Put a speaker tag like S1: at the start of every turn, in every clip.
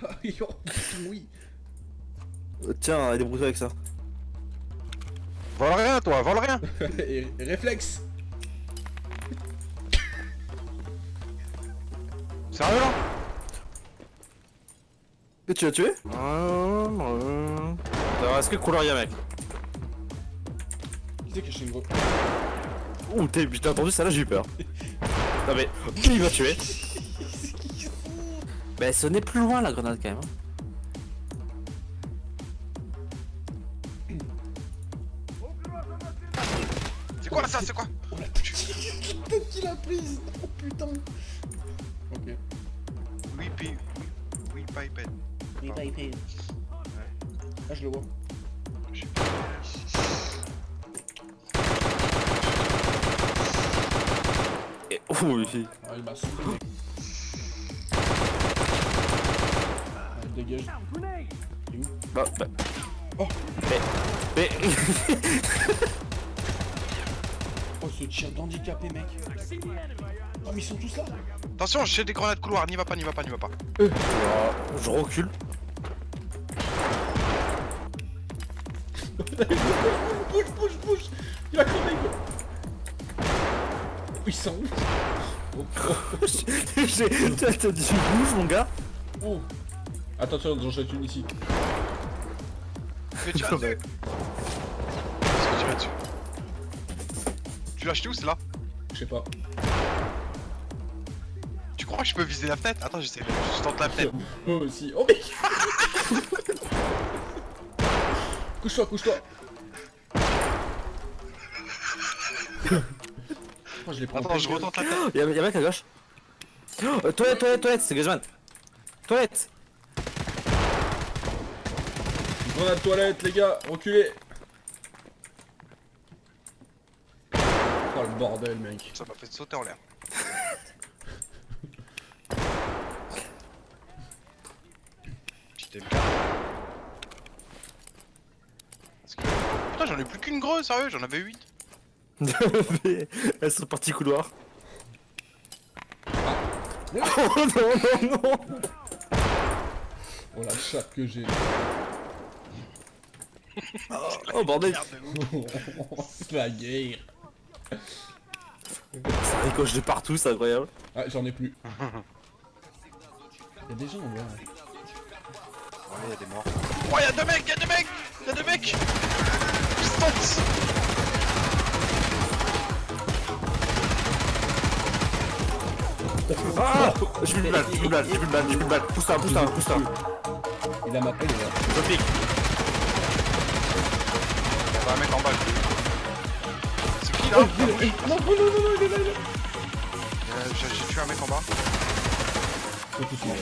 S1: grave.
S2: Yo, oui.
S3: Euh, Tiens, débrouille-toi avec ça.
S1: Vole rien, toi, vole rien
S2: Et réflexe.
S1: Sérieux là?
S3: Et tu l'as tué? Alors, est-ce que couleur y'a mec?
S2: Qui c'est a une gros
S3: Ouh, t'as entendu ça là, j'ai eu peur. non mais, qui il va tuer? Bah, ce n'est plus loin la grenade quand même. hein.
S1: C'est quoi ça, c'est quoi?
S2: Oh la tête qu'il a prise Oh putain Ok.
S1: Oui. Oui, pas iPad.
S2: Oui, épée. Ah, je le vois.
S1: Je sais pas.
S3: Et- Ouh, oui.
S2: Ah, il m'a soufflé. Dégage. Il est où
S3: Bah, bah.
S2: Oh.
S3: Mais, mais...
S2: Oh, ce tir d'handicapé, mec. Oh, mais ils sont tous là.
S1: Attention, j'ai des grenades couloir, n'y va pas, n'y va pas, n'y va pas.
S3: je recule.
S2: Bouge, bouge, bouge. Il a crevé. Ils sont où Oh, oh,
S3: t'as dit bouge mon gars
S2: oh. Attention, j'en jette une ici.
S1: Mais tu dessus Est-ce que tu dessus Tu l'as acheté où, c'est là
S2: Je sais pas.
S1: Tu crois que je peux viser la fenêtre Attends, j'essaie, je tente la fenêtre.
S2: Moi aussi. Oh, mec Couche-toi, couche-toi. Oh, je.
S1: Attends, je retente la fenêtre.
S3: Y'a mec à gauche. Oh, toilette, toilette, toilette, c'est Guzman. Toilette.
S2: Grenade toilette, les gars, reculez. Oh le bordel, mec.
S1: Ça m'a fait sauter en l'air. Putain, j'en ai plus qu'une grosse, sérieux, j'en avais 8.
S3: Elles sont parties couloir. Oh non, non, non
S2: Oh la chatte que j'ai.
S3: Oh bordel
S2: la guerre.
S3: Ça ricoche de partout, c'est incroyable.
S2: Ah, j'en ai plus. Y'a des gens en bas.
S1: Ouais, y'a des morts. Oh, y'a deux mecs, y'a deux mecs Y'a deux mecs Distance
S3: Ah J'ai plus de balle, j'ai plus de balle, j'ai plus de balle, j'ai plus de balle. Pousse-toi, pousse-toi, pousse-toi.
S2: Il a ma là.
S3: Je pique.
S1: Y'a un mec en bas. C'est qui là
S2: Oh, il est- Non, non, non, non, il est là, il est là.
S1: Euh, J'ai tué un mec en bas.
S2: De suite.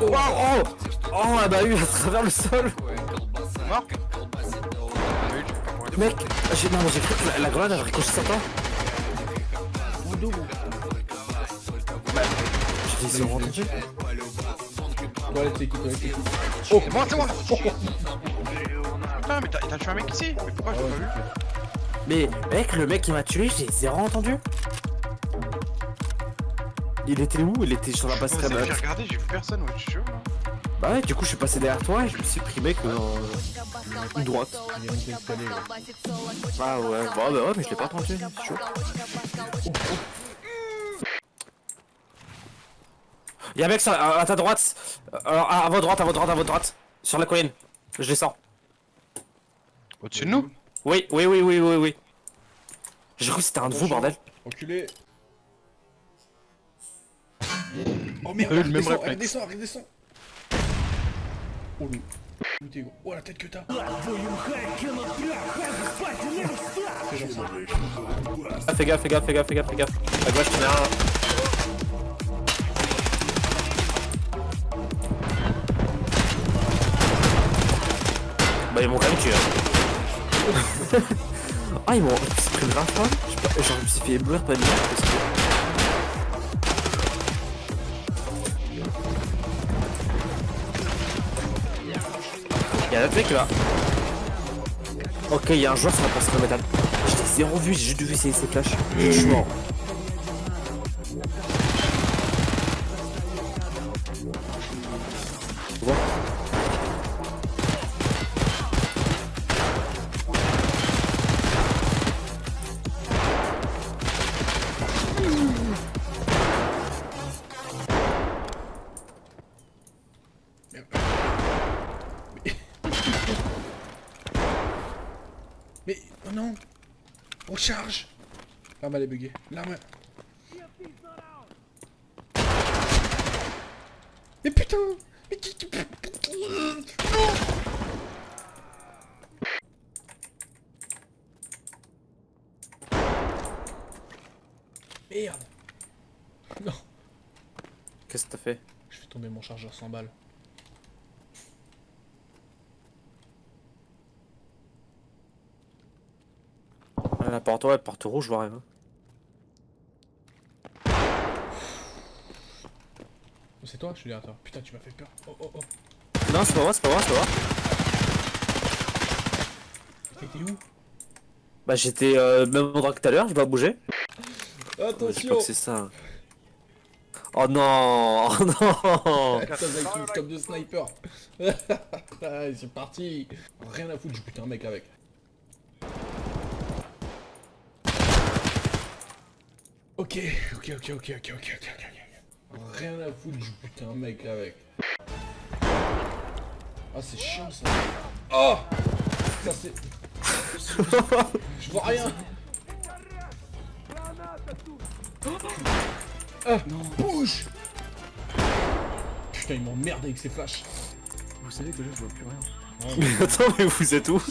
S3: Oh, oh Oh, elle m'a eu à travers le sol
S1: Mort.
S3: Mec, j'ai non, j'ai cru que la, la grenade elle ricoche sur toi. J'ai dit, c'est entendu.
S1: Oh, c'est moi, c'est moi Putain, mais t'as tué un mec ici Mais pourquoi je l'ai pas vu
S3: Mais mec, le mec qui m'a tué, j'ai zéro entendu. Il était où? Il était sur la
S1: J'ai
S3: passerelle.
S1: j'ai regardé, j'ai vu personne, ouais, je suis chaud.
S3: Bah ouais, du coup je suis passé derrière toi et je me suis pris mec euh, une droite. Ah ouais, bah, bah ouais, mais je l'ai pas entendu, c'est chaud. Y'a un mec sur, à, à ta droite, euh, à, à votre droite, à votre droite, à votre droite, sur la colline. Je descends.
S1: Au-dessus de nous
S3: Oui, oui, oui, oui, oui, oui. J'ai cru que c'était un de vous, bordel.
S2: Enculé. Oh merde,
S1: Euh, même
S2: descend, elle
S1: réflexe.
S2: descend, elle descend. Oh le... Oh la tête que t'as.
S3: Ah, fais gaffe, fais gaffe, fais gaffe, fais gaffe, fais gaffe. À gauche, t'en as un. Bah, ils m'ont quand même tué. hein. ah, ils m'ont pris. Je sais pas, genre, je me suis fait éblouir pas merde parce que. Y'a un mec là. Ok, il y a un joueur sur la passerelle métal. J'étais zéro vu, j'ai juste vu ses, ses flashs. Je suis mort.
S2: Recharge L'arme elle est buggée. L'arme... Mais putain Mais qui... Merde Non
S3: Qu'est-ce que t'as fait
S2: Je fais tomber mon chargeur 100 balles.
S3: La porte, ouais, porte rouge, je vois rien.
S2: Oh, C'est toi Je suis derrière toi. Putain, tu m'as fait peur. Oh oh oh.
S3: Non, c'est pas moi, c'est pas moi, c'est pas moi.
S2: T'étais où?
S3: Bah, j'étais euh, même endroit que tout à l'heure, je dois bouger.
S2: Attention
S3: que c'est ça. Oh non Oh non
S2: Putain, avec une scope de sniper Allez, c'est parti Rien à foutre, je bute un mec avec. Ok, ok, ok, ok, ok, ok, ok, ok, Rien à foutre du putain mec avec. Ah c'est chiant ça. Oh Ça c'est... Je vois rien Ah non. Bouge Putain il m'emmerde avec ses flashs
S3: Vous savez que là je vois plus rien. Mais... attends mais vous êtes où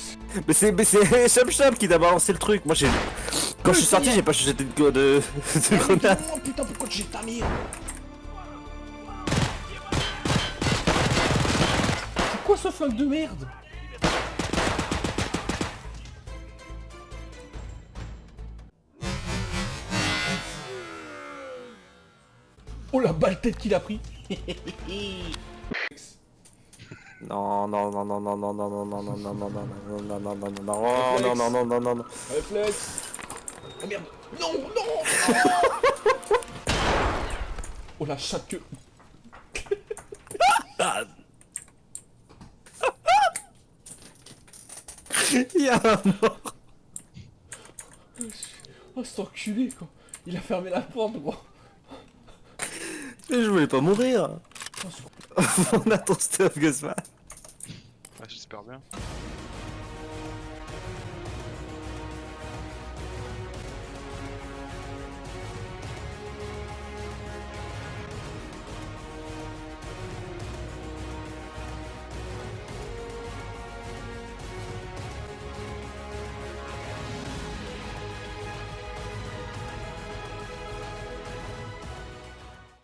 S3: Mais c'est Chap Chap qui t'a balancé le truc, moi j'ai... Quand je suis sorti, j'ai pas jeté de, de, de
S2: Ah, mais
S3: grenade.
S2: non, putain, pourquoi tu jettes ta mire C'est quoi ce flingue de merde Oh la balle tête qu'il a pris
S3: Non, non, non, non, non, non, non, non, non, non, non, non, non, non, non, non, non, non, non, oh, non, non, non, non, non, non.
S2: Réflexe Oh merde Non, non Oh la chatte que...
S3: Il y a un mort.
S2: Oh cet enculé quoi Il a fermé la porte gros
S3: Mais je voulais pas mourir.
S2: Oh,
S3: On a ton stuff, Guzman.
S1: Ouais, j'espère bien.